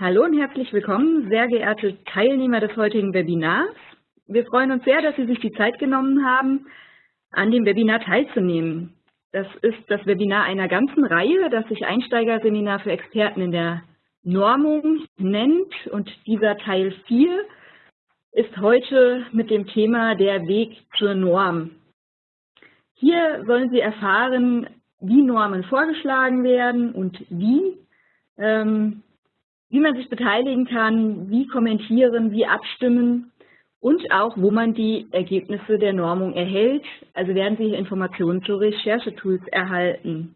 Hallo und herzlich willkommen, sehr geehrte Teilnehmer des heutigen Webinars. Wir freuen uns sehr, dass Sie sich die Zeit genommen haben, an dem Webinar teilzunehmen. Das ist das Webinar einer ganzen Reihe, das sich Einsteigerseminar für Experten in der Normung nennt. Und dieser Teil 4 ist heute mit dem Thema der Weg zur Norm. Hier sollen Sie erfahren, wie Normen vorgeschlagen werden und wie. Ähm, wie man sich beteiligen kann, wie kommentieren, wie abstimmen und auch, wo man die Ergebnisse der Normung erhält. Also werden Sie Informationen zu Recherchetools erhalten.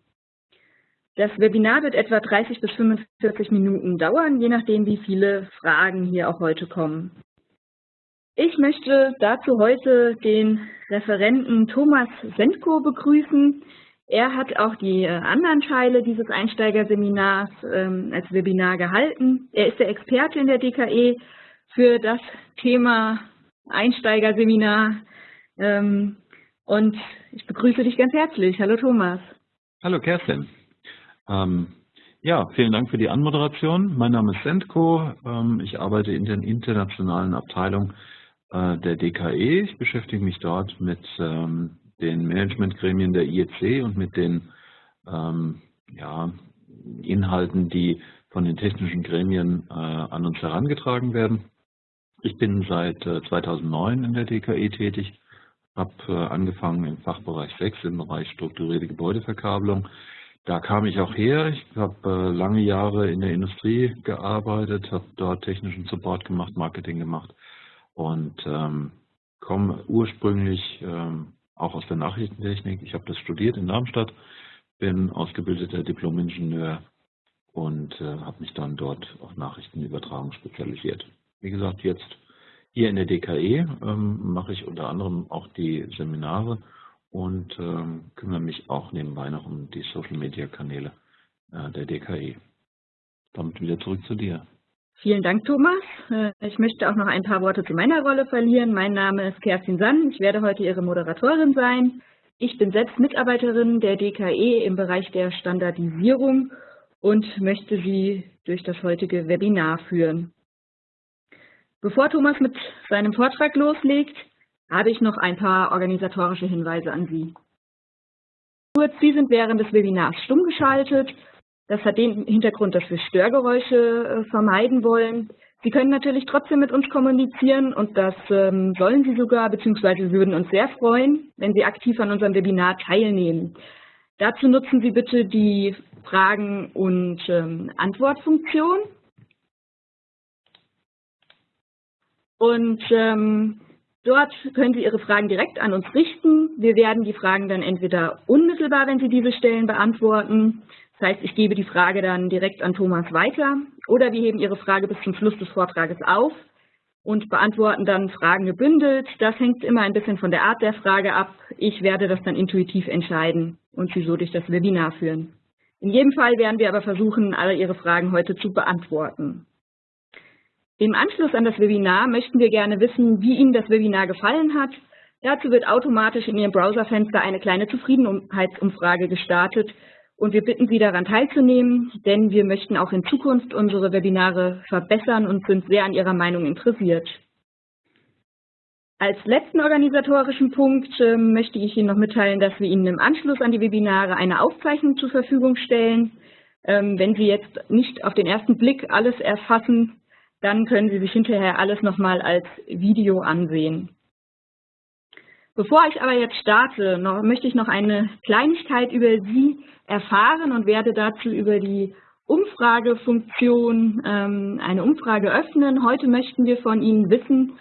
Das Webinar wird etwa 30 bis 45 Minuten dauern, je nachdem, wie viele Fragen hier auch heute kommen. Ich möchte dazu heute den Referenten Thomas Sendko begrüßen. Er hat auch die äh, anderen Teile dieses Einsteigerseminars ähm, als Webinar gehalten. Er ist der Experte in der DKE für das Thema Einsteigerseminar. Ähm, und ich begrüße dich ganz herzlich. Hallo Thomas. Hallo Kerstin. Ähm, ja, vielen Dank für die Anmoderation. Mein Name ist Sendko. Ähm, ich arbeite in der internationalen Abteilung äh, der DKE. Ich beschäftige mich dort mit ähm, den Managementgremien der IEC und mit den ähm, ja, Inhalten, die von den technischen Gremien äh, an uns herangetragen werden. Ich bin seit äh, 2009 in der DKE tätig, habe äh, angefangen im Fachbereich 6 im Bereich strukturierte Gebäudeverkabelung. Da kam ich auch her. Ich habe äh, lange Jahre in der Industrie gearbeitet, habe dort technischen Support gemacht, Marketing gemacht und ähm, komme ursprünglich ähm, auch aus der Nachrichtentechnik. Ich habe das studiert in Darmstadt, bin ausgebildeter Diplom-Ingenieur und äh, habe mich dann dort auf Nachrichtenübertragung spezialisiert. Wie gesagt, jetzt hier in der DKE ähm, mache ich unter anderem auch die Seminare und ähm, kümmere mich auch nebenbei noch um die Social-Media-Kanäle äh, der DKE. Damit wieder zurück zu dir. Vielen Dank, Thomas. Äh, ich möchte auch noch ein paar Worte zu meiner Rolle verlieren. Mein Name ist Kerstin Sann. Ich werde heute Ihre Moderatorin sein. Ich bin selbst Mitarbeiterin der DKE im Bereich der Standardisierung und möchte Sie durch das heutige Webinar führen. Bevor Thomas mit seinem Vortrag loslegt, habe ich noch ein paar organisatorische Hinweise an Sie. Kurz, Sie sind während des Webinars stumm geschaltet das hat den Hintergrund, dass wir Störgeräusche äh, vermeiden wollen. Sie können natürlich trotzdem mit uns kommunizieren und das ähm, sollen Sie sogar, beziehungsweise würden uns sehr freuen, wenn Sie aktiv an unserem Webinar teilnehmen. Dazu nutzen Sie bitte die Fragen- und ähm, Antwortfunktion. Und ähm, dort können Sie Ihre Fragen direkt an uns richten. Wir werden die Fragen dann entweder unmittelbar, wenn Sie diese stellen, beantworten das heißt, ich gebe die Frage dann direkt an Thomas weiter oder wir heben Ihre Frage bis zum Schluss des Vortrages auf und beantworten dann Fragen gebündelt. Das hängt immer ein bisschen von der Art der Frage ab. Ich werde das dann intuitiv entscheiden und Sie so durch das Webinar führen. In jedem Fall werden wir aber versuchen, alle Ihre Fragen heute zu beantworten. Im Anschluss an das Webinar möchten wir gerne wissen, wie Ihnen das Webinar gefallen hat. Dazu wird automatisch in Ihrem Browserfenster eine kleine Zufriedenheitsumfrage gestartet, und wir bitten Sie daran teilzunehmen, denn wir möchten auch in Zukunft unsere Webinare verbessern und sind sehr an Ihrer Meinung interessiert. Als letzten organisatorischen Punkt äh, möchte ich Ihnen noch mitteilen, dass wir Ihnen im Anschluss an die Webinare eine Aufzeichnung zur Verfügung stellen. Ähm, wenn Sie jetzt nicht auf den ersten Blick alles erfassen, dann können Sie sich hinterher alles nochmal als Video ansehen. Bevor ich aber jetzt starte, noch, möchte ich noch eine Kleinigkeit über Sie erfahren und werde dazu über die Umfragefunktion ähm, eine Umfrage öffnen. Heute möchten wir von Ihnen wissen,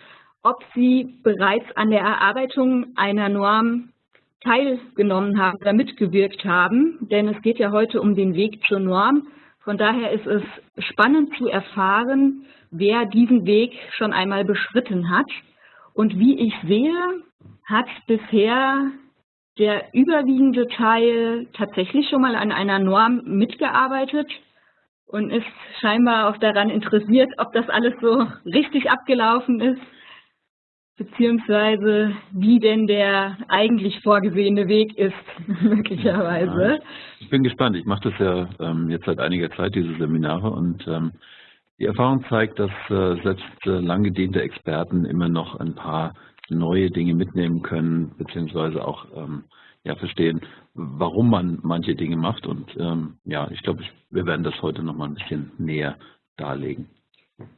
ob Sie bereits an der Erarbeitung einer Norm teilgenommen haben oder mitgewirkt haben, denn es geht ja heute um den Weg zur Norm. Von daher ist es spannend zu erfahren, wer diesen Weg schon einmal beschritten hat. Und wie ich sehe, hat bisher der überwiegende Teil tatsächlich schon mal an einer Norm mitgearbeitet und ist scheinbar auch daran interessiert, ob das alles so richtig abgelaufen ist, beziehungsweise wie denn der eigentlich vorgesehene Weg ist, möglicherweise. Ja, ich bin gespannt. Ich mache das ja ähm, jetzt seit einiger Zeit, diese Seminare, und ähm, Die Erfahrung zeigt, dass äh, selbst äh, lang Experten immer noch ein paar neue Dinge mitnehmen können, beziehungsweise auch ähm, ja, verstehen, warum man manche Dinge macht. Und ähm, ja, ich glaube, wir werden das heute noch mal ein bisschen näher darlegen.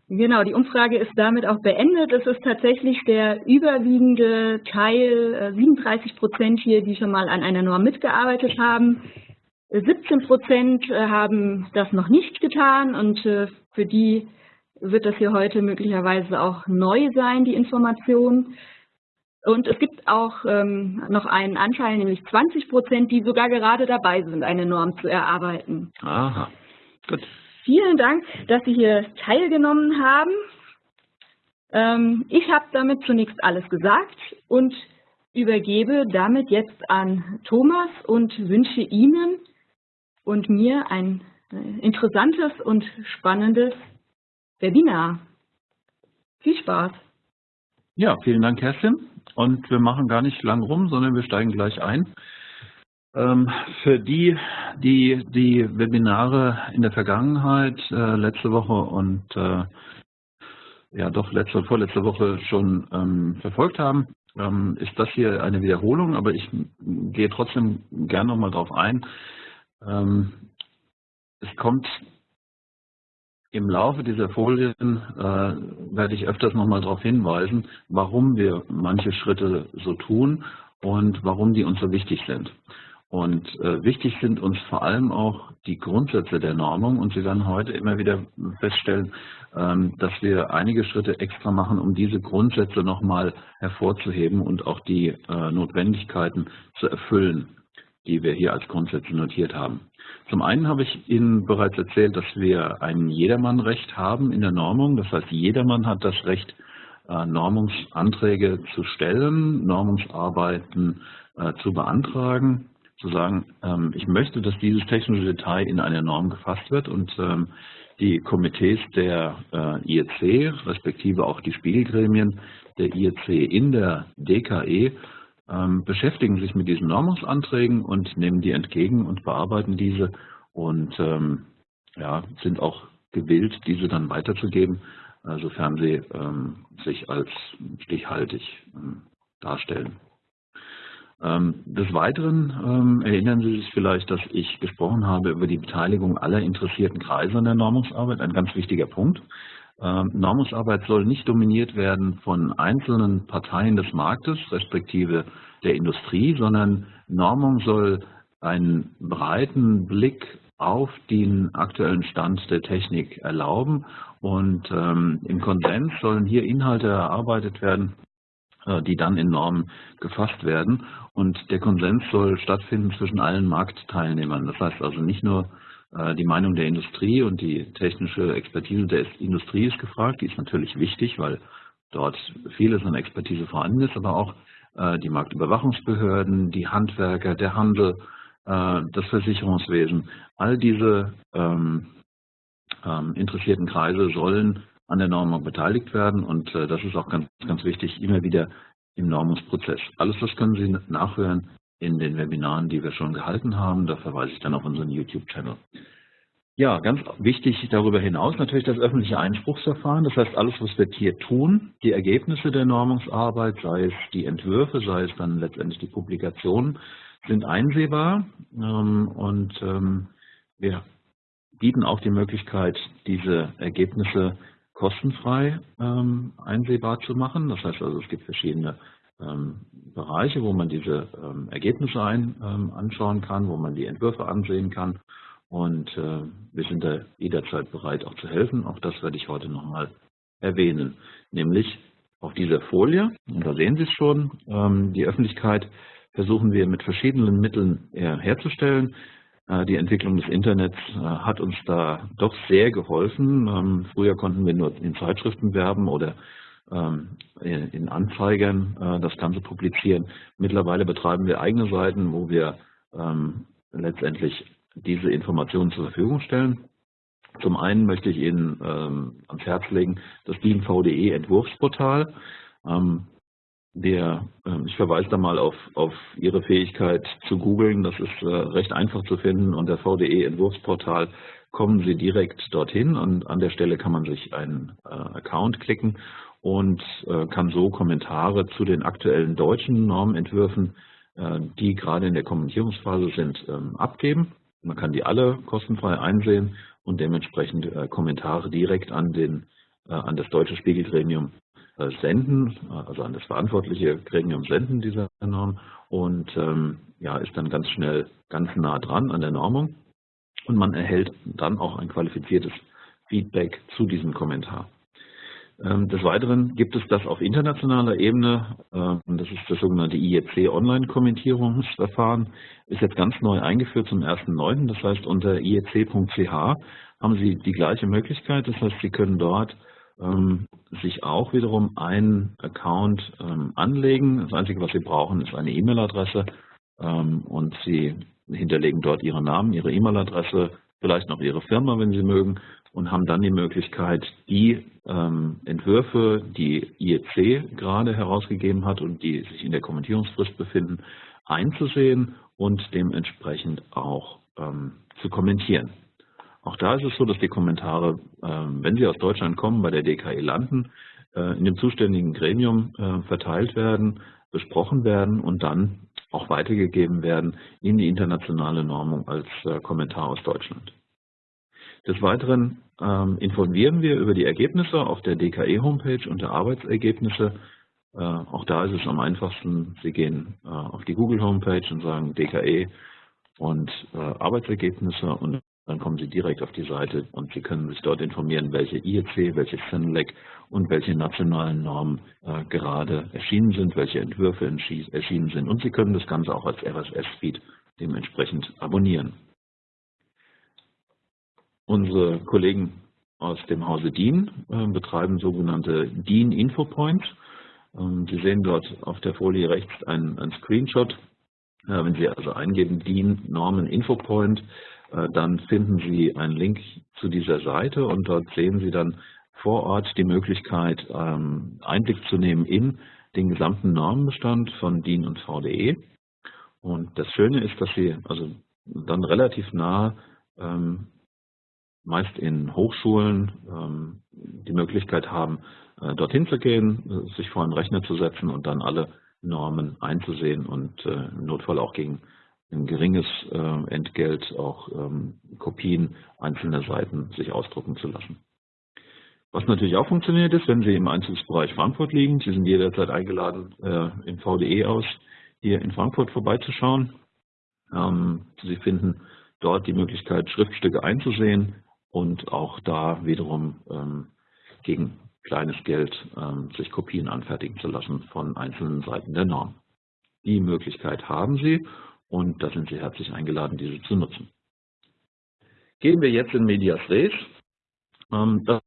Genau, die Umfrage ist damit auch beendet. Es ist tatsächlich der überwiegende Teil, 37 äh, Prozent hier, die schon mal an einer Norm mitgearbeitet haben. 17 Prozent äh, haben das noch nicht getan und äh, für die wird das hier heute möglicherweise auch neu sein, die Information. Und es gibt auch ähm, noch einen Anteil, nämlich 20 Prozent, die sogar gerade dabei sind, eine Norm zu erarbeiten. Aha, gut. Vielen Dank, dass Sie hier teilgenommen haben. Ähm, ich habe damit zunächst alles gesagt und übergebe damit jetzt an Thomas und wünsche Ihnen und mir ein äh, interessantes und spannendes Webinar. Viel Spaß! Ja, vielen Dank, Kerstin. Und wir machen gar nicht lang rum, sondern wir steigen gleich ein. Ähm, für die, die die Webinare in der Vergangenheit, äh, letzte Woche und äh, ja doch letzte und vorletzte Woche schon ähm, verfolgt haben, ähm, ist das hier eine Wiederholung, aber ich gehe trotzdem gerne nochmal drauf ein. Es kommt im Laufe dieser Folien, äh, werde ich öfters nochmal darauf hinweisen, warum wir manche Schritte so tun und warum die uns so wichtig sind. Und äh, wichtig sind uns vor allem auch die Grundsätze der Normung. Und Sie werden heute immer wieder feststellen, ähm, dass wir einige Schritte extra machen, um diese Grundsätze nochmal hervorzuheben und auch die äh, Notwendigkeiten zu erfüllen die wir hier als Grundsätze notiert haben. Zum einen habe ich Ihnen bereits erzählt, dass wir ein Jedermannrecht haben in der Normung. Das heißt, jedermann hat das Recht, äh, Normungsanträge zu stellen, Normungsarbeiten äh, zu beantragen, zu sagen, ähm, ich möchte, dass dieses technische Detail in eine Norm gefasst wird und ähm, die Komitees der äh, IEC, respektive auch die Spielgremien der IEC in der DKE beschäftigen sich mit diesen Normungsanträgen und nehmen die entgegen und bearbeiten diese und ähm, ja, sind auch gewillt, diese dann weiterzugeben, äh, sofern sie ähm, sich als stichhaltig ähm, darstellen. Ähm, des Weiteren ähm, erinnern Sie sich vielleicht, dass ich gesprochen habe über die Beteiligung aller interessierten Kreise an der Normungsarbeit, ein ganz wichtiger Punkt. Ähm, Normungsarbeit soll nicht dominiert werden von einzelnen Parteien des Marktes, respektive der Industrie, sondern Normung soll einen breiten Blick auf den aktuellen Stand der Technik erlauben und ähm, im Konsens sollen hier Inhalte erarbeitet werden, äh, die dann in Normen gefasst werden und der Konsens soll stattfinden zwischen allen Marktteilnehmern. Das heißt also nicht nur die Meinung der Industrie und die technische Expertise der Industrie ist gefragt. Die ist natürlich wichtig, weil dort vieles an Expertise vorhanden ist, aber auch äh, die Marktüberwachungsbehörden, die Handwerker, der Handel, äh, das Versicherungswesen. All diese ähm, ähm, interessierten Kreise sollen an der Normung beteiligt werden und das ist auch ganz, ganz wichtig, immer wieder im Normungsprozess. Alles das können Sie nachhören in den Webinaren, die wir schon gehalten haben. Da verweise ich dann auf unseren YouTube-Channel. Ja, ganz wichtig darüber hinaus natürlich das öffentliche Einspruchsverfahren. Das heißt, alles, was wir hier tun, die Ergebnisse der Normungsarbeit, sei es die Entwürfe, sei es dann letztendlich die Publikationen, sind einsehbar ähm, und ähm, wir bieten auch die Möglichkeit, diese Ergebnisse kostenfrei ähm, einsehbar zu machen. Das heißt also, es gibt verschiedene Bereiche, wo man diese ähm, Ergebnisse ein, ähm, anschauen kann, wo man die Entwürfe ansehen kann. Und äh, wir sind da jederzeit bereit, auch zu helfen. Auch das werde ich heute nochmal erwähnen. Nämlich auf dieser Folie, und da sehen Sie es schon, ähm, die Öffentlichkeit versuchen wir mit verschiedenen Mitteln äh, herzustellen. Äh, die Entwicklung des Internets hat uns da doch sehr geholfen. Ähm, früher konnten wir nur in Zeitschriften werben oder ähm, in Anzeigern äh, das Ganze publizieren. Mittlerweile betreiben wir eigene Seiten, wo wir ähm, letztendlich diese Informationen zur Verfügung stellen. Zum einen möchte ich Ihnen ähm, ans Herz legen das DIN-VDE Entwurfsportal. Der, ich verweise da mal auf, auf Ihre Fähigkeit zu googeln. Das ist äh, recht einfach zu finden unter VDE Entwurfsportal kommen Sie direkt dorthin und an der Stelle kann man sich einen äh, Account klicken und äh, kann so Kommentare zu den aktuellen deutschen Normentwürfen, äh, die gerade in der Kommentierungsphase sind, ähm, abgeben. Man kann die alle kostenfrei einsehen und dementsprechend äh, Kommentare direkt an, den, äh, an das deutsche Spiegelgremium äh, senden, also an das verantwortliche Gremium senden dieser Norm und ähm, ja, ist dann ganz schnell ganz nah dran an der Normung und man erhält dann auch ein qualifiziertes Feedback zu diesem Kommentar. Ähm, des Weiteren gibt es das auf internationaler Ebene, ähm, das ist das sogenannte IEC Online-Kommentierungsverfahren, ist jetzt ganz neu eingeführt zum 1.9. Das heißt, unter iec.ch haben Sie die gleiche Möglichkeit, das heißt, Sie können dort ähm, sich auch wiederum einen Account anlegen. Das Einzige, was Sie brauchen, ist eine E-Mail-Adresse und Sie hinterlegen dort Ihren Namen, Ihre E-Mail-Adresse, vielleicht noch Ihre Firma, wenn Sie mögen und haben dann die Möglichkeit, die ähm, Entwürfe, die IEC gerade herausgegeben hat und die sich in der Kommentierungsfrist befinden, einzusehen und dementsprechend auch ähm, zu kommentieren. Auch da ist es so, dass die Kommentare, ähm, wenn sie aus Deutschland kommen, bei der DKE landen, äh, in dem zuständigen Gremium äh, verteilt werden, besprochen werden und dann auch weitergegeben werden in die internationale Normung als äh, Kommentar aus Deutschland. Des Weiteren ähm, informieren wir über die Ergebnisse auf der DKE-Homepage unter Arbeitsergebnisse. Äh, auch da ist es am einfachsten, Sie gehen äh, auf die Google-Homepage und sagen DKE und Arbeitsergebnisse und dann kommen Sie direkt auf die Seite und Sie können sich dort informieren, welche IEC, welche CENELEC und welche nationalen Normen äh, gerade erschienen sind, welche Entwürfe erschienen sind. Und Sie können das Ganze auch als RSS-Feed dementsprechend abonnieren. Unsere Kollegen aus dem Hause DIN äh, betreiben sogenannte DIN Infopoints. Ähm, Sie sehen dort auf der Folie rechts einen, einen Screenshot. Äh, wenn Sie also eingeben DIN Normen Infopoint, äh, dann finden Sie einen Link zu dieser Seite und dort sehen Sie dann vor Ort die Möglichkeit, ähm, Einblick zu nehmen in den gesamten Normenbestand von DIN und VDE. Und das Schöne ist, dass Sie also dann relativ nah ähm, meist in Hochschulen ähm, die Möglichkeit haben, äh, dorthin zu gehen, äh, sich vor einen Rechner zu setzen und dann alle Normen einzusehen und äh, im Notfall auch gegen ein geringes Entgelt auch ähm, Kopien einzelner Seiten sich ausdrucken zu lassen. Was natürlich auch funktioniert ist, wenn Sie im Einzugsbereich Frankfurt liegen, Sie sind jederzeit eingeladen, im VDE aus hier in Frankfurt vorbeizuschauen. Ähm, Sie finden dort die Möglichkeit, Schriftstücke einzusehen, und auch da wiederum ähm, gegen kleines Geld ähm, sich Kopien anfertigen zu lassen von einzelnen Seiten der Norm. Die Möglichkeit haben Sie und da sind Sie herzlich eingeladen, diese zu nutzen. Gehen wir jetzt in Medias Res. Ähm, das,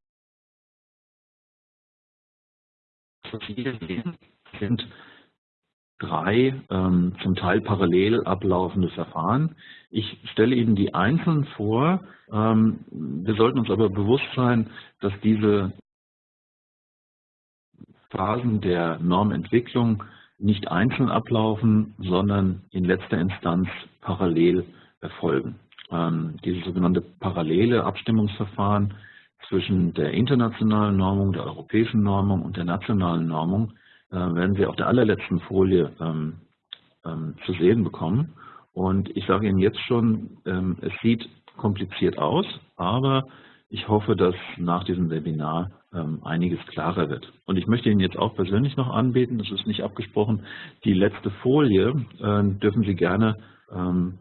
sind drei ähm, zum Teil parallel ablaufende Verfahren. Ich stelle Ihnen die einzeln vor. Ähm, wir sollten uns aber bewusst sein, dass diese Phasen der Normentwicklung nicht einzeln ablaufen, sondern in letzter Instanz parallel erfolgen. Ähm, dieses sogenannte parallele Abstimmungsverfahren zwischen der internationalen Normung, der europäischen Normung und der nationalen Normung äh, werden Sie auf der allerletzten Folie ähm, ähm, zu sehen bekommen. Und ich sage Ihnen jetzt schon, ähm, es sieht kompliziert aus, aber ich hoffe, dass nach diesem Webinar einiges klarer wird. Und ich möchte Ihnen jetzt auch persönlich noch anbieten, das ist nicht abgesprochen, die letzte Folie äh, dürfen Sie gerne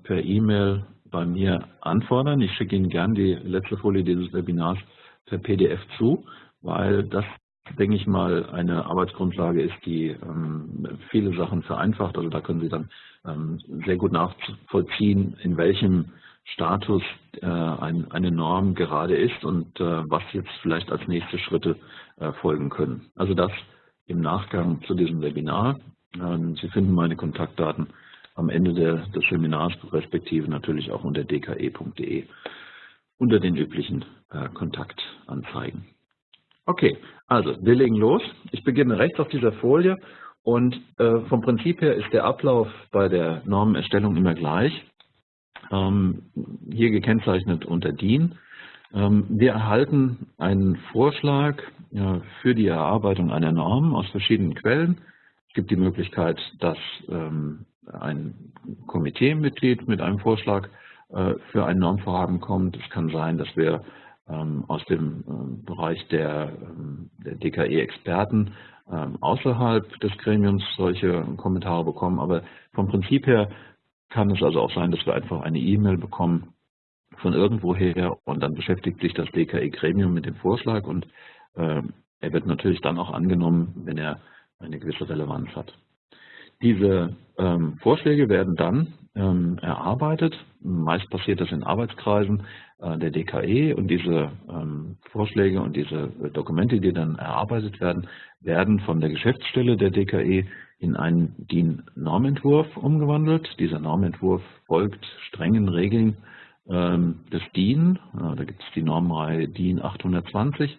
per E-Mail bei mir anfordern. Ich schicke Ihnen gerne die letzte Folie dieses Webinars per PDF zu, weil das denke ich mal, eine Arbeitsgrundlage ist, die ähm, viele Sachen vereinfacht. Also da können Sie dann ähm, sehr gut nachvollziehen, in welchem Status äh, ein, eine Norm gerade ist und äh, was jetzt vielleicht als nächste Schritte äh, folgen können. Also das im Nachgang zu diesem Webinar. Ähm, Sie finden meine Kontaktdaten am Ende der, des Seminars, respektive natürlich auch unter dke.de unter den üblichen äh, Kontaktanzeigen. Okay, also wir legen los. Ich beginne rechts auf dieser Folie und äh, vom Prinzip her ist der Ablauf bei der Normenerstellung immer gleich. Ähm, hier gekennzeichnet unter DIN. Ähm, wir erhalten einen Vorschlag für die Erarbeitung einer Norm aus verschiedenen Quellen. Es gibt die Möglichkeit, dass ähm, ein Komiteemitglied mit einem Vorschlag äh, für ein Normvorhaben kommt. Es kann sein, dass wir aus dem Bereich der, der DKE-Experten außerhalb des Gremiums solche Kommentare bekommen. Aber vom Prinzip her kann es also auch sein, dass wir einfach eine E-Mail bekommen von irgendwoher und dann beschäftigt sich das DKE-Gremium mit dem Vorschlag und äh, er wird natürlich dann auch angenommen, wenn er eine gewisse Relevanz hat. Diese ähm, Vorschläge werden dann ähm, erarbeitet. Meist passiert das in Arbeitskreisen äh, der DKE und diese ähm, Vorschläge und diese Dokumente, die dann erarbeitet werden, werden von der Geschäftsstelle der DKE in einen DIN-Normentwurf umgewandelt. Dieser Normentwurf folgt strengen Regeln ähm, des DIN. Da gibt es die Normreihe DIN 820,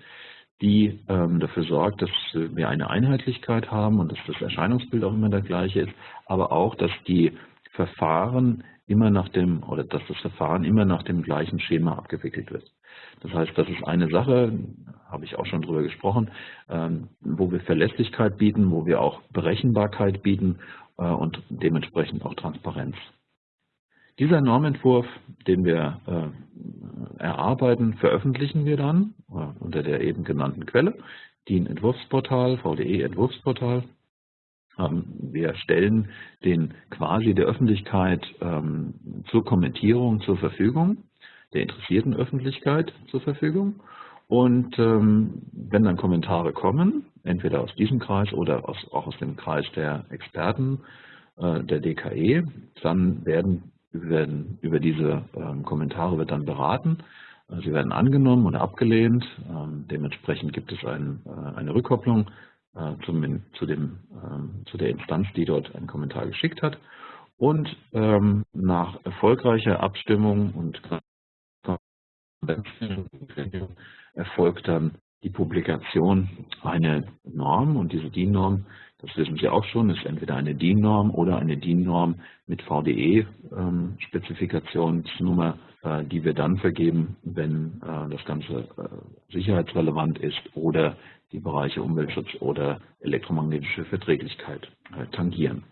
die ähm, dafür sorgt, dass wir eine Einheitlichkeit haben und dass das Erscheinungsbild auch immer der gleiche ist, aber auch, dass die Verfahren immer nach dem oder dass das Verfahren immer nach dem gleichen Schema abgewickelt wird. Das heißt, das ist eine Sache, habe ich auch schon drüber gesprochen, ähm, wo wir Verlässlichkeit bieten, wo wir auch Berechenbarkeit bieten äh, und dementsprechend auch Transparenz. Dieser Normentwurf, den wir äh, erarbeiten, veröffentlichen wir dann äh, unter der eben genannten Quelle, DIN Entwurfsportal, VDE Entwurfsportal. Ähm, wir stellen den quasi der Öffentlichkeit ähm, zur Kommentierung zur Verfügung, der interessierten Öffentlichkeit zur Verfügung. Und ähm, wenn dann Kommentare kommen, entweder aus diesem Kreis oder aus, auch aus dem Kreis der Experten äh, der DKE, dann werden werden, über diese ähm, Kommentare wird dann beraten. Äh, sie werden angenommen oder abgelehnt. Ähm, dementsprechend gibt es ein, äh, eine Rückkopplung äh, zum, zu, dem, ähm, zu der Instanz, die dort einen Kommentar geschickt hat. Und ähm, nach erfolgreicher Abstimmung und erfolgt dann die Publikation einer Norm und diese DIN-Norm das wissen Sie auch schon, ist entweder eine DIN-Norm oder eine DIN-Norm mit VDE-Spezifikationsnummer, äh, die wir dann vergeben, wenn äh, das Ganze äh, sicherheitsrelevant ist oder die Bereiche Umweltschutz oder elektromagnetische Verträglichkeit tangieren.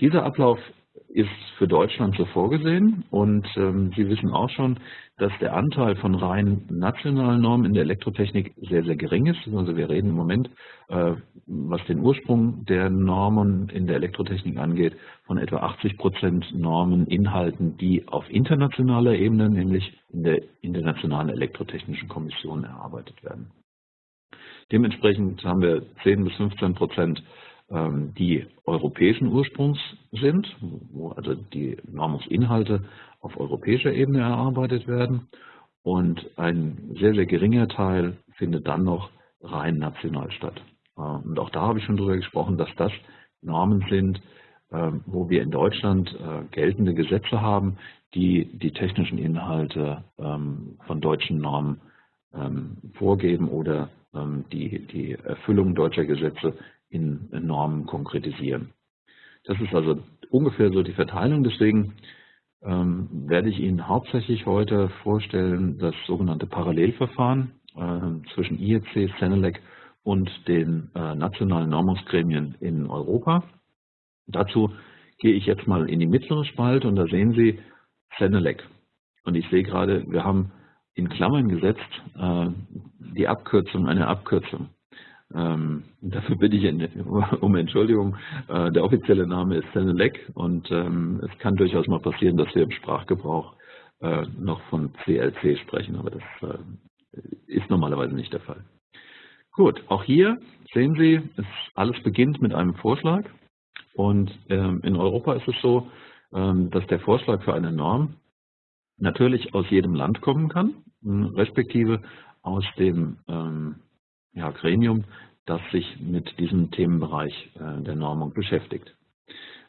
Dieser Ablauf ist für Deutschland so vorgesehen und ähm, Sie wissen auch schon, dass der Anteil von rein nationalen Normen in der Elektrotechnik sehr, sehr gering ist. Also wir reden im Moment, äh, was den Ursprung der Normen in der Elektrotechnik angeht, von etwa 80 Prozent Normeninhalten, die auf internationaler Ebene, nämlich in der Internationalen Elektrotechnischen Kommission erarbeitet werden. Dementsprechend haben wir 10 bis 15 Prozent die europäischen Ursprungs sind, wo also die Normungsinhalte auf europäischer Ebene erarbeitet werden. Und ein sehr, sehr geringer Teil findet dann noch rein national statt. Äh, und auch da habe ich schon darüber gesprochen, dass das Normen sind, ähm, wo wir in Deutschland äh, geltende Gesetze haben, die die technischen Inhalte ähm, von deutschen Normen vorgeben oder die, die Erfüllung deutscher Gesetze in Normen konkretisieren. Das ist also ungefähr so die Verteilung. Deswegen ähm, werde ich Ihnen hauptsächlich heute vorstellen das sogenannte Parallelverfahren äh, zwischen IEC, Senelec und den äh, nationalen Normungsgremien in Europa. Dazu gehe ich jetzt mal in die mittlere Spalte und da sehen Sie Senelec. Und ich sehe gerade, wir haben in Klammern gesetzt äh, die Abkürzung, eine Abkürzung. Ähm, dafür bitte ich um Entschuldigung. Äh, der offizielle Name ist Senelec und ähm, es kann durchaus mal passieren, dass wir im Sprachgebrauch äh, noch von CLC sprechen, aber das äh, ist normalerweise nicht der Fall. Gut, auch hier sehen Sie, es, alles beginnt mit einem Vorschlag und ähm, in Europa ist es so, ähm, dass der Vorschlag für eine Norm natürlich aus jedem Land kommen kann, respektive aus dem ähm, ja, Gremium, das sich mit diesem Themenbereich äh, der Normung beschäftigt.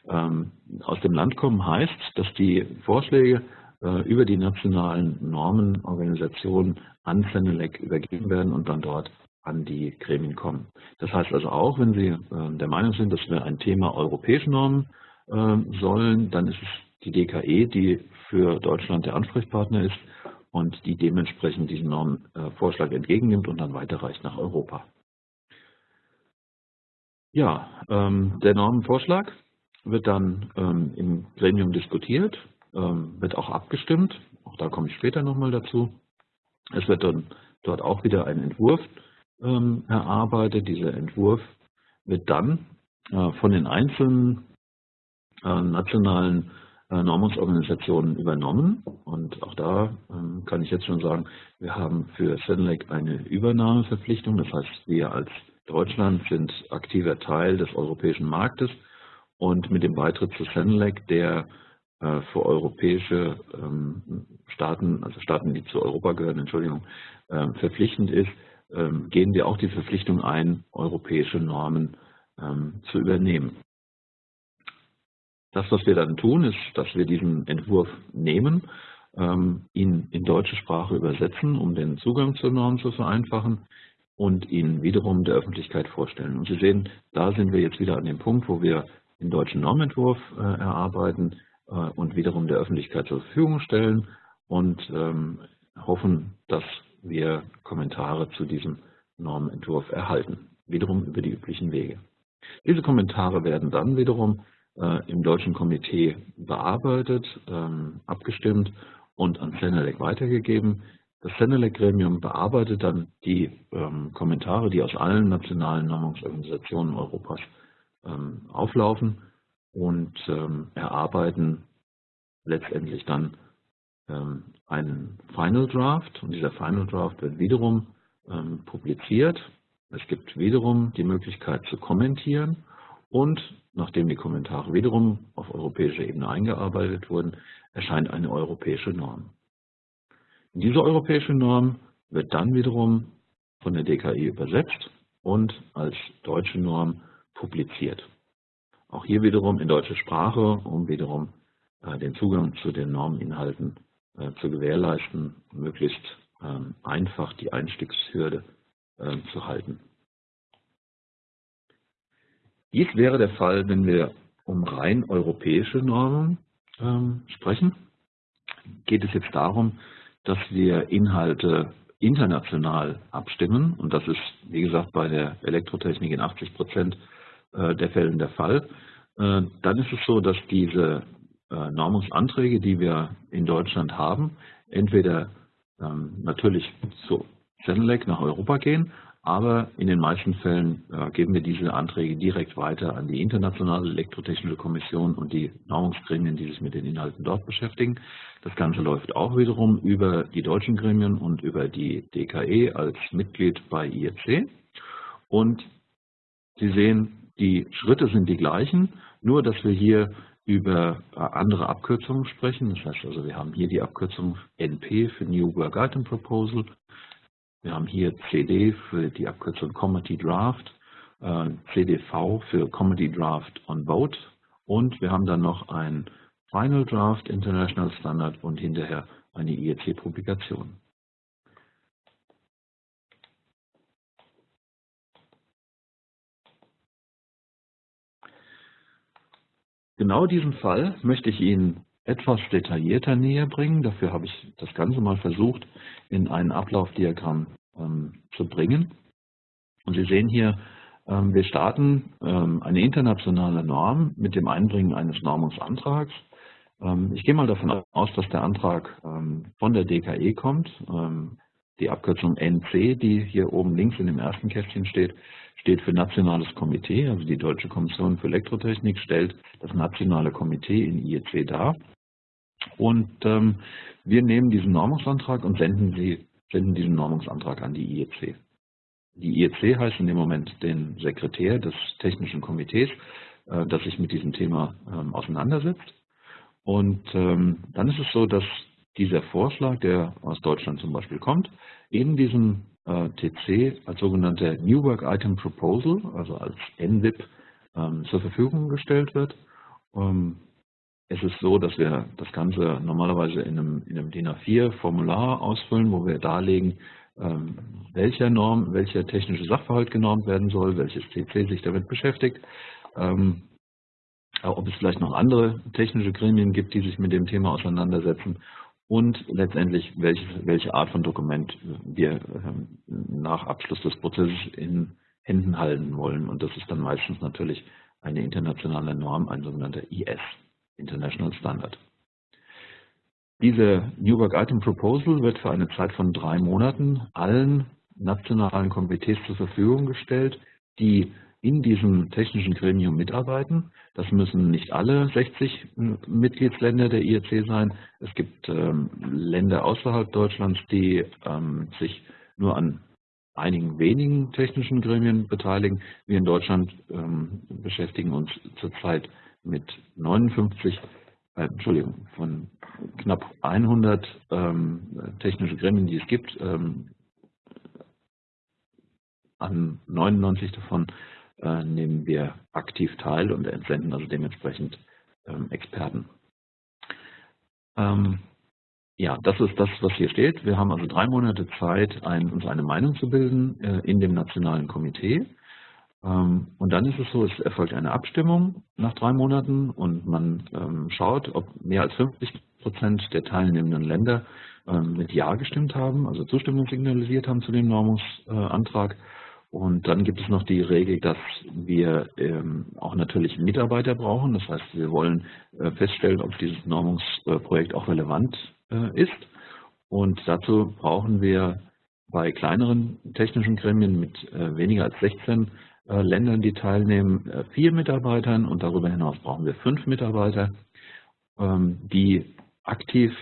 Ähm, aus dem Land kommen heißt, dass die Vorschläge äh, über die nationalen Normenorganisationen an Senelec übergeben werden und dann dort an die Gremien kommen. Das heißt also auch, wenn Sie äh, der Meinung sind, dass wir ein Thema europäische Normen sollen, dann ist es die DKE, die für Deutschland der Ansprechpartner ist und die dementsprechend diesen Normvorschlag entgegennimmt und dann weiterreicht nach Europa. Ja, ähm, der Normenvorschlag wird dann ähm, im Gremium diskutiert, ähm, wird auch abgestimmt, auch da komme ich später nochmal dazu. Es wird dann dort auch wieder ein Entwurf ähm, erarbeitet. Dieser Entwurf wird dann äh, von den einzelnen äh, nationalen äh, Normungsorganisationen übernommen. Und auch da ähm, kann ich jetzt schon sagen, wir haben für Senelec eine Übernahmeverpflichtung. Das heißt, wir als Deutschland sind aktiver Teil des europäischen Marktes und mit dem Beitritt zu Senelec, der äh, für europäische ähm, Staaten, also Staaten, die zu Europa gehören, Entschuldigung, ähm, verpflichtend ist, ähm, gehen wir auch die Verpflichtung ein, europäische Normen zu übernehmen. Das, was wir dann tun, ist, dass wir diesen Entwurf nehmen, ihn in deutsche Sprache übersetzen, um den Zugang zur Norm zu vereinfachen und ihn wiederum der Öffentlichkeit vorstellen. Und Sie sehen, da sind wir jetzt wieder an dem Punkt, wo wir den deutschen Normentwurf äh, erarbeiten äh, und wiederum der Öffentlichkeit zur Verfügung stellen und ähm, hoffen, dass wir Kommentare zu diesem Normentwurf erhalten, wiederum über die üblichen Wege. Diese Kommentare werden dann wiederum im Deutschen Komitee bearbeitet, ähm, abgestimmt und an Senelec weitergegeben. Das Senelec-Gremium bearbeitet dann die ähm, Kommentare, die aus allen nationalen Normungsorganisationen Europas ähm, auflaufen und erarbeiten letztendlich dann einen Final Draft. Und dieser Final Draft wird wiederum publiziert. Es gibt wiederum die Möglichkeit zu kommentieren und nachdem die Kommentare wiederum auf europäischer Ebene eingearbeitet wurden, erscheint eine europäische Norm. Diese europäische Norm wird dann wiederum von der DKI übersetzt und als deutsche Norm publiziert. Auch hier wiederum in deutscher Sprache, um wiederum äh, den Zugang zu den Normeninhalten äh, zu gewährleisten, möglichst ähm, einfach die Einstiegshürde äh, zu halten. Dies wäre der Fall, wenn wir um rein europäische Normen ähm, sprechen. Geht es jetzt darum, dass wir Inhalte international abstimmen. Und das ist, wie gesagt, bei der Elektrotechnik in 80 Prozent äh, der Fällen der Fall. Äh, dann ist es so, dass diese äh, Normungsanträge, die wir in Deutschland haben, entweder ähm, natürlich zu Zenelec nach Europa gehen, aber in den meisten Fällen äh, geben wir diese Anträge direkt weiter an die Internationale Elektrotechnische Kommission und die Normungsgremien, die sich mit den Inhalten dort beschäftigen. Das Ganze läuft auch wiederum über die deutschen Gremien und über die DKE als Mitglied bei IEC. Und Sie sehen, die Schritte sind die gleichen, nur dass wir hier über äh, andere Abkürzungen sprechen. Das heißt also, wir haben hier die Abkürzung NP für New Work Item Proposal wir haben hier CD für die Abkürzung Comedy Draft, äh, CDV für Comedy Draft on Vote und wir haben dann noch ein Final Draft International Standard und hinterher eine IEC-Publikation. Genau diesen Fall möchte ich Ihnen etwas detaillierter näher bringen. Dafür habe ich das Ganze mal versucht, in ein Ablaufdiagramm ähm, zu bringen. Und Sie sehen hier, ähm, wir starten ähm, eine internationale Norm mit dem Einbringen eines Normungsantrags. Ich gehe mal davon aus, dass der Antrag von der DKE kommt. Die Abkürzung NC, die hier oben links in dem ersten Kästchen steht, steht für Nationales Komitee, also die Deutsche Kommission für Elektrotechnik stellt das Nationale Komitee in IEC dar. Und ähm, wir nehmen diesen Normungsantrag und senden, sie, senden diesen Normungsantrag an die IEC. Die IEC heißt in dem Moment den Sekretär des Technischen Komitees, äh, das sich mit diesem Thema ähm, auseinandersetzt. Und ähm, dann ist es so, dass dieser Vorschlag, der aus Deutschland zum Beispiel kommt, in diesem äh, TC als sogenannte New Work Item Proposal, also als NWIP, ähm, zur Verfügung gestellt wird. Ähm, es ist so, dass wir das Ganze normalerweise in einem, in einem DIN A4-Formular ausfüllen, wo wir darlegen, ähm, welcher Norm, welcher technische Sachverhalt genormt werden soll, welches TC sich damit beschäftigt, ähm, ob es vielleicht noch andere technische Gremien gibt, die sich mit dem Thema auseinandersetzen und letztendlich welche, welche Art von Dokument wir ähm, nach Abschluss des Prozesses in Händen halten wollen. Und das ist dann meistens natürlich eine internationale Norm, ein sogenannter IS, International Standard. Diese New Work Item Proposal wird für eine Zeit von drei Monaten allen nationalen Komitees zur Verfügung gestellt, die in diesem technischen Gremium mitarbeiten. Das müssen nicht alle 60 Mitgliedsländer der IEC sein. Es gibt ähm, Länder außerhalb Deutschlands, die ähm, sich nur an einigen wenigen technischen Gremien beteiligen. Wir in Deutschland ähm, beschäftigen uns zurzeit mit 59, äh, Entschuldigung, von knapp 100 ähm, technische Gremien, die es gibt. Ähm, an 99 davon äh, nehmen wir aktiv teil und entsenden also dementsprechend ähm, Experten. Ähm, ja, das ist das, was hier steht. Wir haben also drei Monate Zeit, ein, uns eine Meinung zu bilden äh, in dem nationalen Komitee. Ähm, und dann ist es so, es erfolgt eine Abstimmung nach drei Monaten und man ähm, schaut, ob mehr als 50 Prozent der teilnehmenden Länder ähm, mit Ja gestimmt haben, also Zustimmung signalisiert haben zu dem Normungsantrag. Und dann gibt es noch die Regel, dass wir auch natürlich Mitarbeiter brauchen. Das heißt, wir wollen äh, feststellen, ob dieses Normungsprojekt auch relevant äh, ist. Und dazu brauchen wir bei kleineren technischen Gremien mit äh, weniger als 16 äh, Ländern, die teilnehmen, äh, vier Mitarbeitern und darüber hinaus brauchen wir fünf Mitarbeiter, ähm, die aktiv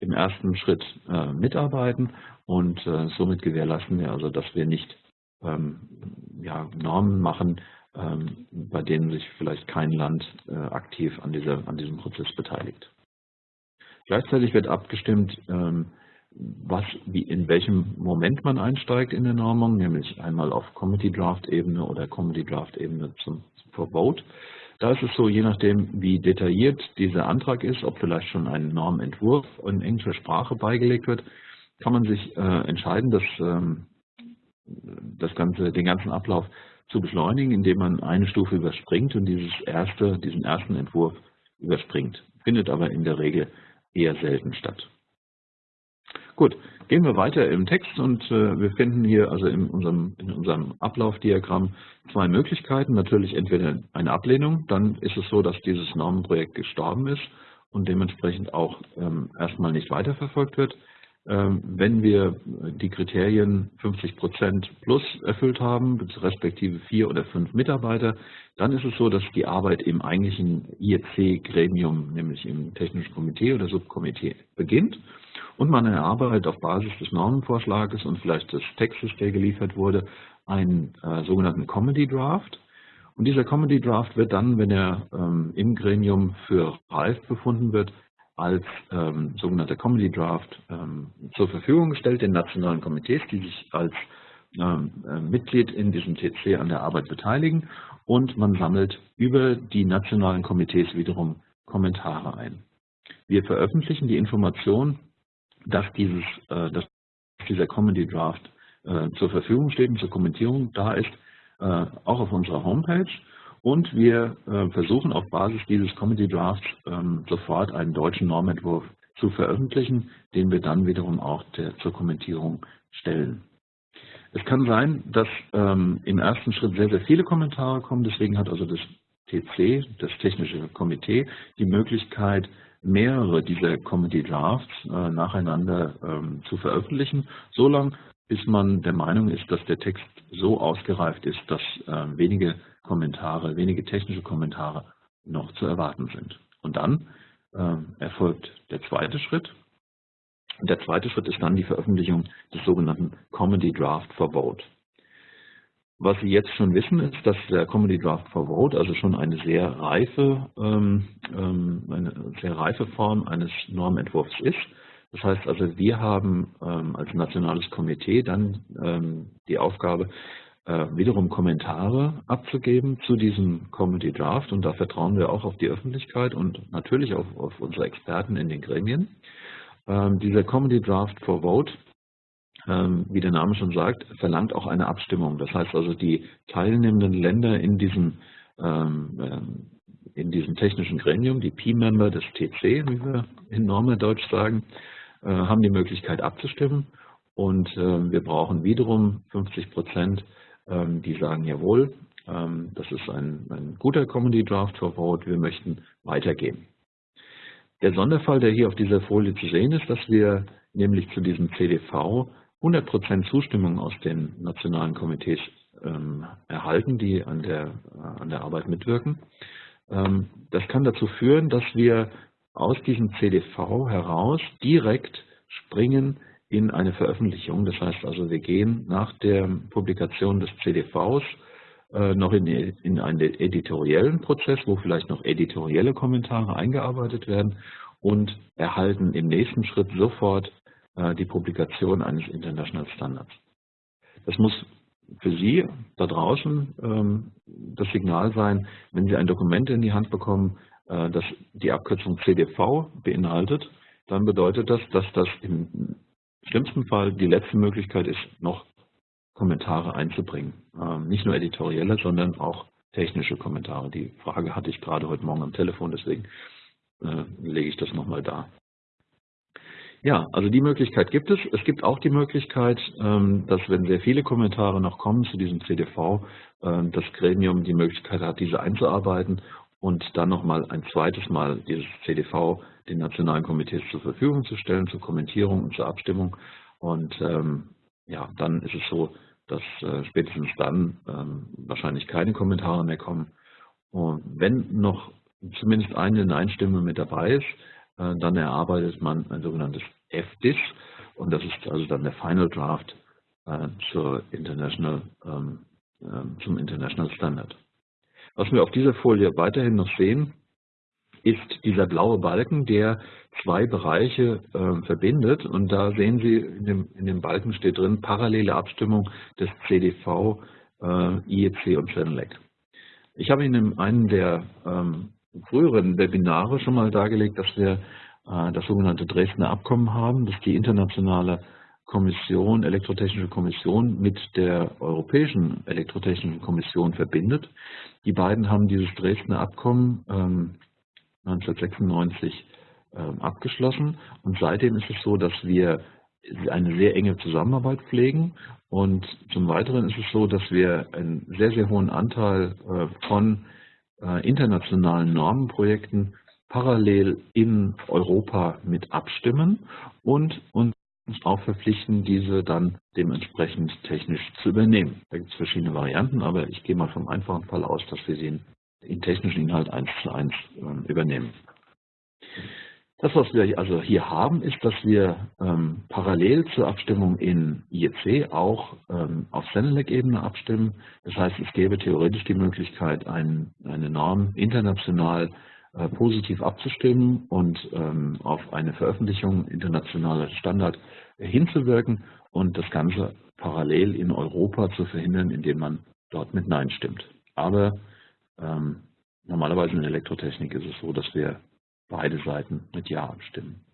im ersten Schritt äh, mitarbeiten und somit gewährleisten wir also, dass wir nicht ähm, Normen machen, ähm, bei denen sich vielleicht kein Land äh, aktiv an, diesem Prozess beteiligt. Gleichzeitig wird abgestimmt, was, wie, in welchem Moment man einsteigt in der Normung, nämlich einmal auf Committee Draft Ebene oder Committee Draft Ebene zum, for Vote. Da ist es so, je nachdem, wie detailliert dieser Antrag ist, ob vielleicht schon ein Normentwurf in englischer Sprache beigelegt wird, kann man sich äh, entscheiden, dass ähm, das ganze, den ganzen Ablauf zu beschleunigen, indem man eine Stufe überspringt und dieses erste, diesen ersten Entwurf überspringt. Findet aber in der Regel eher selten statt. Gut, gehen wir weiter im Text und äh, wir finden hier also in unserem, in unserem Ablaufdiagramm zwei Möglichkeiten. Natürlich entweder eine Ablehnung, dann ist es so, dass dieses Normenprojekt gestorben ist und dementsprechend auch ähm, erstmal nicht weiterverfolgt wird. Ähm, wenn wir die Kriterien 50 Prozent plus erfüllt haben, respektive vier oder fünf Mitarbeiter, dann ist es so, dass die Arbeit im eigentlichen IEC-Gremium, nämlich im Technischen Komitee oder Subkomitee, beginnt und man erarbeitet auf Basis des Normenvorschlages und vielleicht des Textes, der geliefert wurde, einen äh, sogenannten Comedy Draft. Und dieser Comedy Draft wird dann, wenn er ähm, im Gremium für reif befunden wird, als ähm, sogenannter Comedy Draft ähm, zur Verfügung gestellt den nationalen Komitees, die sich als ähm, äh, Mitglied in diesem TC an der Arbeit beteiligen und man sammelt über die nationalen Komitees wiederum Kommentare ein. Wir veröffentlichen die Information, dass, dieses, äh, dass dieser Comedy Draft äh, zur Verfügung steht und zur Kommentierung da ist, äh, auch auf unserer Homepage und wir äh, versuchen auf Basis dieses Comedy Drafts ähm, sofort einen deutschen Normentwurf zu veröffentlichen, den wir dann wiederum auch der, zur Kommentierung stellen. Es kann sein, dass ähm, im ersten Schritt sehr, sehr viele Kommentare kommen. Deswegen hat also das TC, das Technische Komitee, die Möglichkeit, mehrere dieser Comedy Drafts äh, nacheinander ähm, zu veröffentlichen, solange bis man der Meinung ist, dass der Text so ausgereift ist, dass äh, wenige Kommentare, wenige technische Kommentare noch zu erwarten sind. Und dann äh, erfolgt der zweite Schritt. Und der zweite Schritt ist dann die Veröffentlichung des sogenannten Comedy Draft for Vote. Was Sie jetzt schon wissen, ist, dass der Comedy Draft for Vote also schon eine sehr reife, ähm, ähm eine sehr reife Form eines Normentwurfs ist. Das heißt also, wir haben ähm, als nationales Komitee dann ähm, die Aufgabe, äh, wiederum Kommentare abzugeben zu diesem Comedy Draft und da vertrauen wir auch auf die Öffentlichkeit und natürlich auf, auf unsere Experten in den Gremien. Ähm, dieser Comedy Draft for Vote, wie der Name schon sagt, verlangt auch eine Abstimmung. Das heißt also, die teilnehmenden Länder in diesem, ähm, äh, in diesem technischen Gremium, die P-Member des TC, wie wir in Norma Deutsch sagen, äh, haben die Möglichkeit abzustimmen und äh, wir brauchen wiederum 50 Prozent, ähm, die sagen, jawohl, ähm, das ist ein, ein guter Comedy Draft for Vote, wir möchten weitergehen. Der Sonderfall, der hier auf dieser Folie zu sehen ist, dass wir nämlich zu diesem CDV 100 Prozent Zustimmung aus den nationalen Komitees ähm, erhalten, die an der, äh, an der Arbeit mitwirken. Ähm, das kann dazu führen, dass wir aus diesem CDV heraus direkt springen in eine Veröffentlichung. Das heißt also, wir gehen nach der Publikation des CDVs äh, noch in, in einen editoriellen Prozess, wo vielleicht noch editorielle Kommentare eingearbeitet werden und erhalten im nächsten Schritt sofort die Publikation eines International Standards. Das muss für Sie da draußen ähm, das Signal sein, wenn Sie ein Dokument in die Hand bekommen, äh, das die Abkürzung CDV beinhaltet, dann bedeutet das, dass das im schlimmsten Fall die letzte Möglichkeit ist, noch Kommentare einzubringen. Ähm, nicht nur editorielle, sondern auch technische Kommentare. Die Frage hatte ich gerade heute Morgen am Telefon, deswegen äh, lege ich das nochmal da. Ja, also die Möglichkeit gibt es. Es gibt auch die Möglichkeit, ähm, dass wenn sehr viele Kommentare noch kommen zu diesem CDV, ähm, das Gremium die Möglichkeit hat, diese einzuarbeiten und dann nochmal ein zweites Mal dieses CDV den nationalen Komitees zur Verfügung zu stellen, zur Kommentierung und zur Abstimmung. Und ähm, ja, dann ist es so, dass äh, spätestens dann wahrscheinlich keine Kommentare mehr kommen. Und wenn noch zumindest eine Nein-Stimme mit dabei ist, dann erarbeitet man ein sogenanntes FDIS und das ist also dann der Final Draft äh, zur International, ähm, ähm, zum International Standard. Was wir auf dieser Folie weiterhin noch sehen, ist dieser blaue Balken, der zwei Bereiche äh, verbindet. Und da sehen Sie, in dem, in dem Balken steht drin, parallele Abstimmung des CDV, äh, IEC und CENELEC. Ich habe Ihnen in einem der ähm, früheren Webinare schon mal dargelegt, dass wir äh, das sogenannte Dresdner Abkommen haben, das die internationale Kommission, Elektrotechnische Kommission mit der Europäischen Elektrotechnischen Kommission verbindet. Die beiden haben dieses Dresdner Abkommen ähm, 1996 ähm, abgeschlossen und seitdem ist es so, dass wir eine sehr enge Zusammenarbeit pflegen und zum Weiteren ist es so, dass wir einen sehr, sehr hohen Anteil äh, von internationalen Normenprojekten parallel in Europa mit abstimmen und uns auch verpflichten, diese dann dementsprechend technisch zu übernehmen. Da gibt es verschiedene Varianten, aber ich gehe mal vom einfachen Fall aus, dass wir sie in technischen Inhalt eins zu eins ähm, übernehmen. Das, was wir also hier haben, ist, dass wir ähm, parallel zur Abstimmung in IEC auch ähm, auf Senelec-Ebene abstimmen. Das heißt, es gäbe theoretisch die Möglichkeit, ein, eine Norm international äh, positiv abzustimmen und ähm, auf eine Veröffentlichung internationaler Standard hinzuwirken und das Ganze parallel in Europa zu verhindern, indem man dort mit Nein stimmt. Aber ähm, normalerweise in Elektrotechnik ist es so, dass wir beide Seiten mit Ja abstimmen.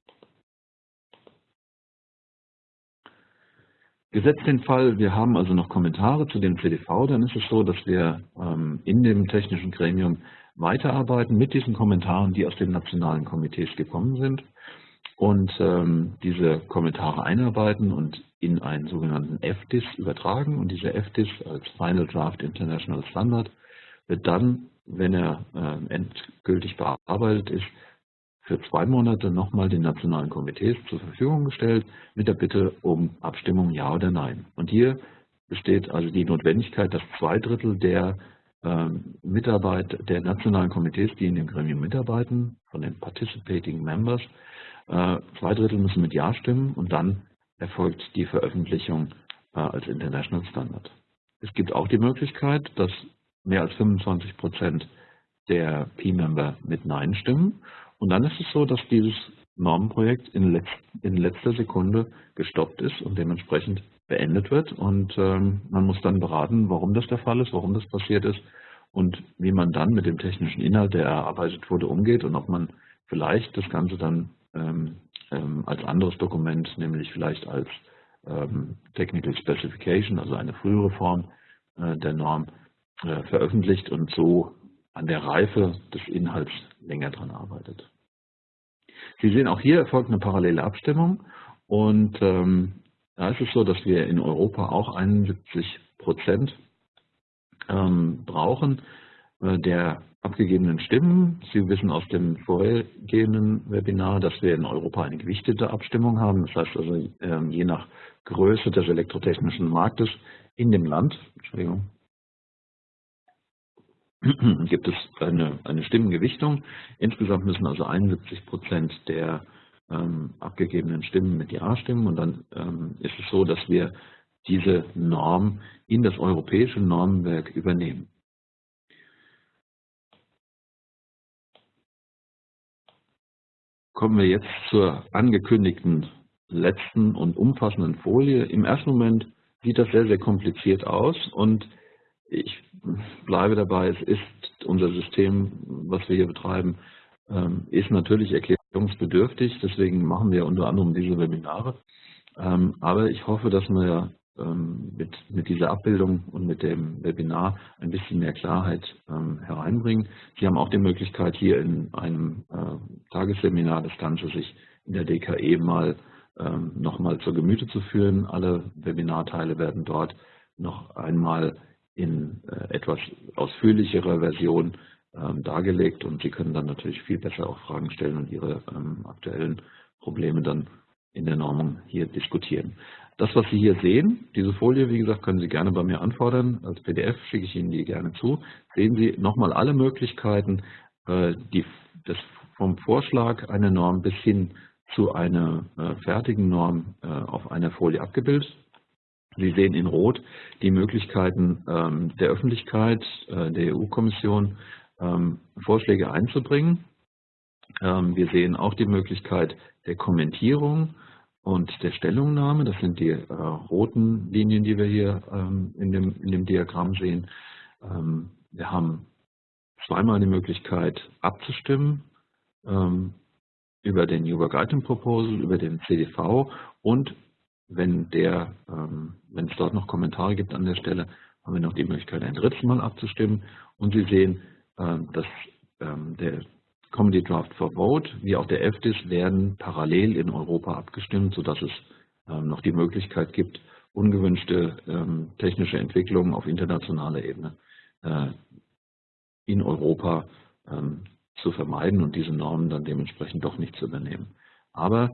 Gesetzt den Fall, wir haben also noch Kommentare zu dem CDV, dann ist es so, dass wir ähm, in dem technischen Gremium weiterarbeiten mit diesen Kommentaren, die aus den nationalen Komitees gekommen sind und ähm, diese Kommentare einarbeiten und in einen sogenannten FDIS übertragen. Und dieser FDIS als Final Draft International Standard wird dann, wenn er äh, endgültig bearbeitet ist, für zwei Monate nochmal den nationalen Komitees zur Verfügung gestellt mit der Bitte um Abstimmung Ja oder Nein. Und hier besteht also die Notwendigkeit, dass zwei Drittel der ähm, Mitarbeit der nationalen Komitees, die in dem Gremium mitarbeiten, von den Participating Members, äh, zwei Drittel müssen mit Ja stimmen und dann erfolgt die Veröffentlichung äh, als International Standard. Es gibt auch die Möglichkeit, dass mehr als 25 Prozent der P-Member mit Nein stimmen und dann ist es so, dass dieses Normenprojekt in, letz in letzter Sekunde gestoppt ist und dementsprechend beendet wird. Und ähm, man muss dann beraten, warum das der Fall ist, warum das passiert ist und wie man dann mit dem technischen Inhalt, der erarbeitet wurde, umgeht und ob man vielleicht das Ganze dann ähm, ähm, als anderes Dokument, nämlich vielleicht als ähm, Technical Specification, also eine frühere Form äh, der Norm, äh, veröffentlicht und so an der Reife des Inhalts länger dran arbeitet. Sie sehen, auch hier erfolgt eine parallele Abstimmung und ähm, da ist es so, dass wir in Europa auch 71 Prozent ähm, brauchen äh, der abgegebenen Stimmen. Sie wissen aus dem vorhergehenden Webinar, dass wir in Europa eine gewichtete Abstimmung haben. Das heißt also, ähm, je nach Größe des elektrotechnischen Marktes in dem Land, Entschuldigung, gibt es eine, eine Stimmengewichtung. Insgesamt müssen also 71 Prozent der ähm, abgegebenen Stimmen mit Ja stimmen und dann ähm, ist es so, dass wir diese Norm in das europäische Normenwerk übernehmen. Kommen wir jetzt zur angekündigten letzten und umfassenden Folie. Im ersten Moment sieht das sehr, sehr kompliziert aus und ich bleibe dabei, es ist unser System, was wir hier betreiben, ähm, ist natürlich erklärungsbedürftig, deswegen machen wir unter anderem diese Webinare. Ähm, aber ich hoffe, dass wir ähm, mit, mit dieser Abbildung und mit dem Webinar ein bisschen mehr Klarheit hereinbringen. Sie haben auch die Möglichkeit, hier in einem äh, Tagesseminar das Ganze sich in der DKE mal nochmal zur Gemüte zu führen. Alle Webinarteile werden dort noch einmal in äh, etwas ausführlicherer Version ähm, dargelegt und Sie können dann natürlich viel besser auch Fragen stellen und Ihre ähm, aktuellen Probleme dann in der Normung hier diskutieren. Das, was Sie hier sehen, diese Folie, wie gesagt, können Sie gerne bei mir anfordern. Als PDF schicke ich Ihnen die gerne zu. Sehen Sie nochmal alle Möglichkeiten, äh, die, das vom Vorschlag einer Norm bis hin zu einer äh, fertigen Norm auf einer Folie abgebildet. Sie sehen in Rot die Möglichkeiten ähm, der Öffentlichkeit, äh, der EU-Kommission, ähm, Vorschläge einzubringen. Ähm, wir sehen auch die Möglichkeit der Kommentierung und der Stellungnahme. Das sind die äh, roten Linien, die wir hier in dem, in dem Diagramm sehen. wir haben zweimal die Möglichkeit abzustimmen über den New Work Item Proposal, über den CDV und wenn, der, ähm, wenn es dort noch Kommentare gibt an der Stelle, haben wir noch die Möglichkeit, ein drittes Mal abzustimmen. Und Sie sehen, ähm, dass ähm, der Comedy Draft for Vote wie auch der FDIS werden parallel in Europa abgestimmt, sodass es noch die Möglichkeit gibt, ungewünschte technische Entwicklungen auf internationaler Ebene äh, in Europa zu vermeiden und diese Normen dann dementsprechend doch nicht zu übernehmen. Aber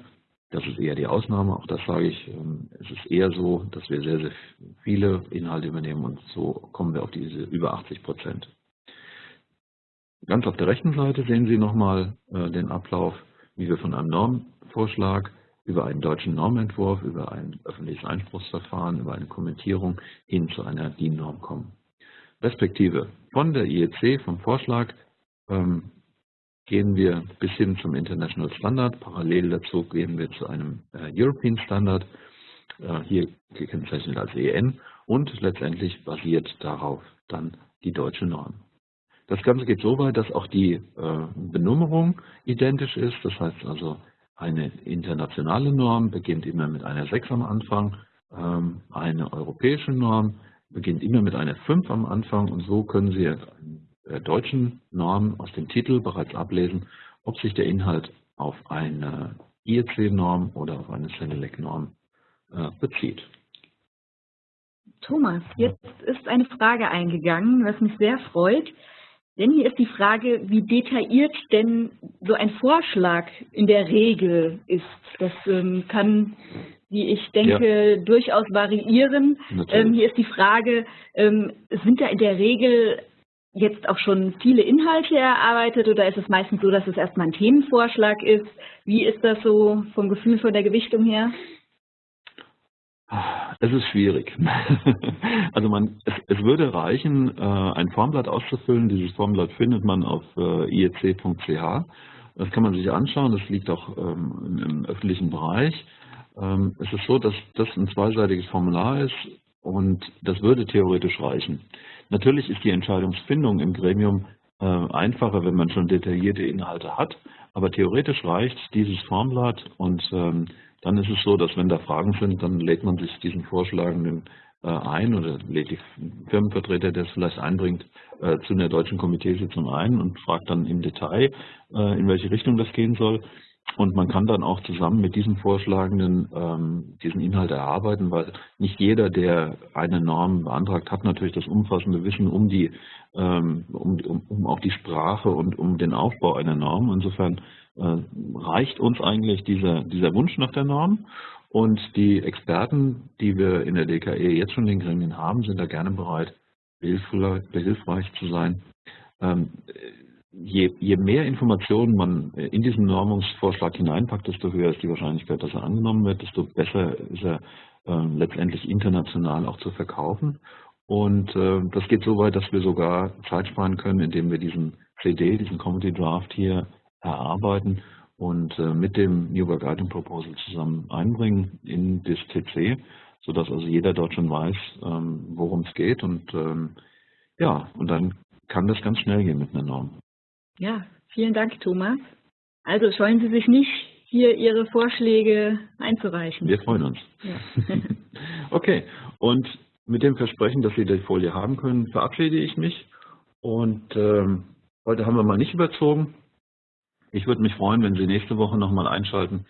das ist eher die Ausnahme, auch das sage ich. Ähm, es ist eher so, dass wir sehr, sehr viele Inhalte übernehmen und so kommen wir auf diese über 80 Prozent. Ganz auf der rechten Seite sehen Sie nochmal äh, den Ablauf, wie wir von einem Normvorschlag über einen deutschen Normentwurf, über ein öffentliches Einspruchsverfahren, über eine Kommentierung hin zu einer DIN-Norm kommen. Respektive von der IEC, vom Vorschlag, ähm, gehen wir bis hin zum International Standard. Parallel dazu gehen wir zu einem äh, European Standard, äh, hier gekennzeichnet als EN und letztendlich basiert darauf dann die deutsche Norm. Das Ganze geht so weit, dass auch die äh, Benummerung identisch ist. Das heißt also, eine internationale Norm beginnt immer mit einer 6 am Anfang, ähm, eine europäische Norm beginnt immer mit einer 5 am Anfang und so können Sie deutschen Norm aus dem Titel bereits ablesen, ob sich der Inhalt auf eine IEC-Norm oder auf eine Senelec-Norm äh, bezieht. Thomas, jetzt ist eine Frage eingegangen, was mich sehr freut. Denn hier ist die Frage, wie detailliert denn so ein Vorschlag in der Regel ist. Das ähm, kann, wie ich denke, ja. durchaus variieren. Ähm, hier ist die Frage, ähm, sind da in der Regel jetzt auch schon viele Inhalte erarbeitet oder ist es meistens so, dass es erstmal ein Themenvorschlag ist? Wie ist das so vom Gefühl von der Gewichtung her? Es ist schwierig. Also man, es, es würde reichen, äh, ein Formblatt auszufüllen. Dieses Formblatt findet man auf äh, iec.ch. Das kann man sich anschauen. Das liegt auch ähm, im öffentlichen Bereich. Ähm, es ist so, dass das ein zweiseitiges Formular ist und das würde theoretisch reichen. Natürlich ist die Entscheidungsfindung im Gremium äh, einfacher, wenn man schon detaillierte Inhalte hat, aber theoretisch reicht dieses Formblatt und ähm, dann ist es so, dass wenn da Fragen sind, dann lädt man sich diesen Vorschlagenden äh, ein oder lädt die Firmenvertreter, der es vielleicht einbringt, äh, zu einer deutschen Komiteesitzung ein und fragt dann im Detail, in welche Richtung das gehen soll. Und man kann dann auch zusammen mit diesen Vorschlagenden ähm, diesen Inhalt erarbeiten, weil nicht jeder, der eine Norm beantragt, hat natürlich das umfassende Wissen um die, ähm, um, um, um auch die Sprache und um den Aufbau einer Norm. Insofern äh, reicht uns eigentlich dieser, dieser Wunsch nach der Norm. Und die Experten, die wir in der DKE jetzt schon in den Gremien haben, sind da gerne bereit, behilfreich zu sein. Ähm, je, je mehr Informationen man in diesen Normungsvorschlag hineinpackt, desto höher ist die Wahrscheinlichkeit, dass er angenommen wird, desto besser ist er äh, letztendlich international auch zu verkaufen. Und äh, das geht so weit, dass wir sogar Zeit sparen können, indem wir diesen CD, diesen Comedy Draft hier erarbeiten und äh, mit dem New Work Item Proposal zusammen einbringen in das TC, sodass also jeder dort schon weiß, ähm, worum es geht. Und ähm, ja, und dann kann das ganz schnell gehen mit einer Norm. Ja, vielen Dank, Thomas. Also scheuen Sie sich nicht, hier Ihre Vorschläge einzureichen. Wir freuen uns. Ja. okay, und mit dem Versprechen, dass Sie die Folie haben können, verabschiede ich mich. Und ähm, heute haben wir mal nicht überzogen. Ich würde mich freuen, wenn Sie nächste Woche nochmal einschalten,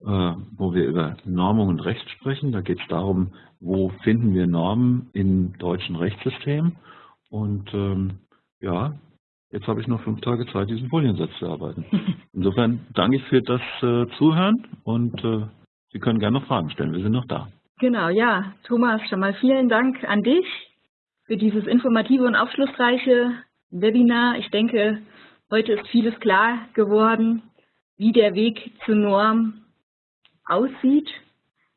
äh, wo wir über Normung und Recht sprechen. Da geht es darum, wo finden wir Normen im deutschen Rechtssystem. Und ähm, ja, Jetzt habe ich noch fünf Tage Zeit, diesen Foliensatz zu arbeiten. Insofern danke ich für das äh, Zuhören und äh, Sie können gerne noch Fragen stellen. Wir sind noch da. Genau, ja. Thomas, schon mal vielen Dank an dich für dieses informative und aufschlussreiche Webinar. Ich denke, heute ist vieles klar geworden, wie der Weg zur Norm aussieht.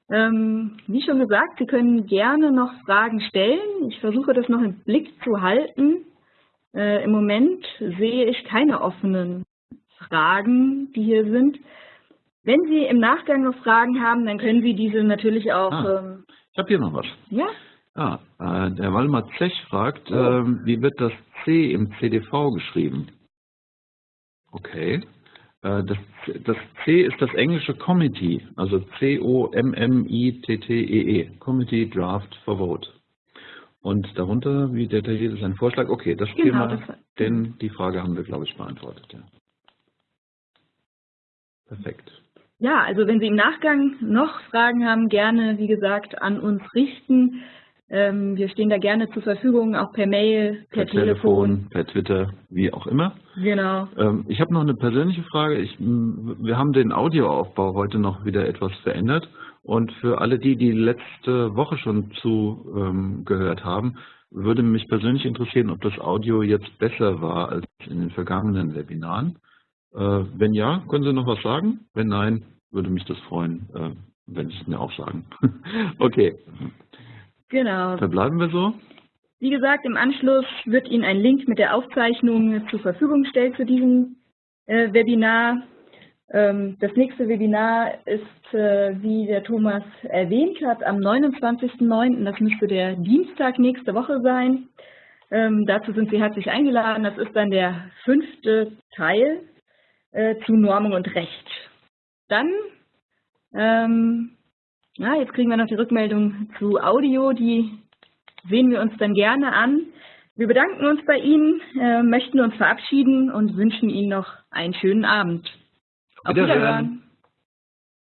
Ähm, wie schon gesagt, Sie können gerne noch Fragen stellen. Ich versuche das noch im Blick zu halten. Äh, Im Moment sehe ich keine offenen Fragen, die hier sind. Wenn Sie im Nachgang noch Fragen haben, dann können Sie diese natürlich auch... Ah, ähm, ich habe hier noch was. Ja? Ah, äh, der Walmar Zech fragt, oh. äh, wie wird das C im CDV geschrieben? Okay. Äh, das, das, C ist das englische Committee, also C-O-M-M-I-T-T-E-E, -E, Committee Draft for Vote. Und darunter, wie detailliert ist ein Vorschlag? Okay, das genau, Thema, das denn die Frage haben wir, glaube ich, beantwortet. Ja. Perfekt. Ja, also wenn Sie im Nachgang noch Fragen haben, gerne, wie gesagt, an uns richten. Ähm, wir stehen da gerne zur Verfügung, auch per Mail, per, per Telefon, Telefon, per Twitter, wie auch immer. Genau. Ähm, ich habe noch eine persönliche Frage. Ich, wir haben den Audioaufbau heute noch wieder etwas verändert. Und für alle die, die letzte Woche schon zugehört ähm, haben, würde mich persönlich interessieren, ob das Audio jetzt besser war als in den vergangenen Webinaren. Äh, wenn ja, können Sie noch was sagen? Wenn nein, würde mich das freuen, äh, wenn Sie es mir auch sagen. okay. Genau. Verbleiben wir so. Wie gesagt, im Anschluss wird Ihnen ein Link mit der Aufzeichnung zur Verfügung gestellt für diesen äh, Webinar. Ähm, das nächste Webinar ist, äh, wie der Thomas erwähnt hat, am 29.09. Das müsste der Dienstag nächste Woche sein. Ähm, dazu sind Sie herzlich eingeladen. Das ist dann der fünfte Teil äh, zu Normung und Recht. Dann, ähm, ja, jetzt kriegen wir noch die Rückmeldung zu Audio. Die sehen wir uns dann gerne an. Wir bedanken uns bei Ihnen, äh, möchten uns verabschieden und wünschen Ihnen noch einen schönen Abend. 一个人。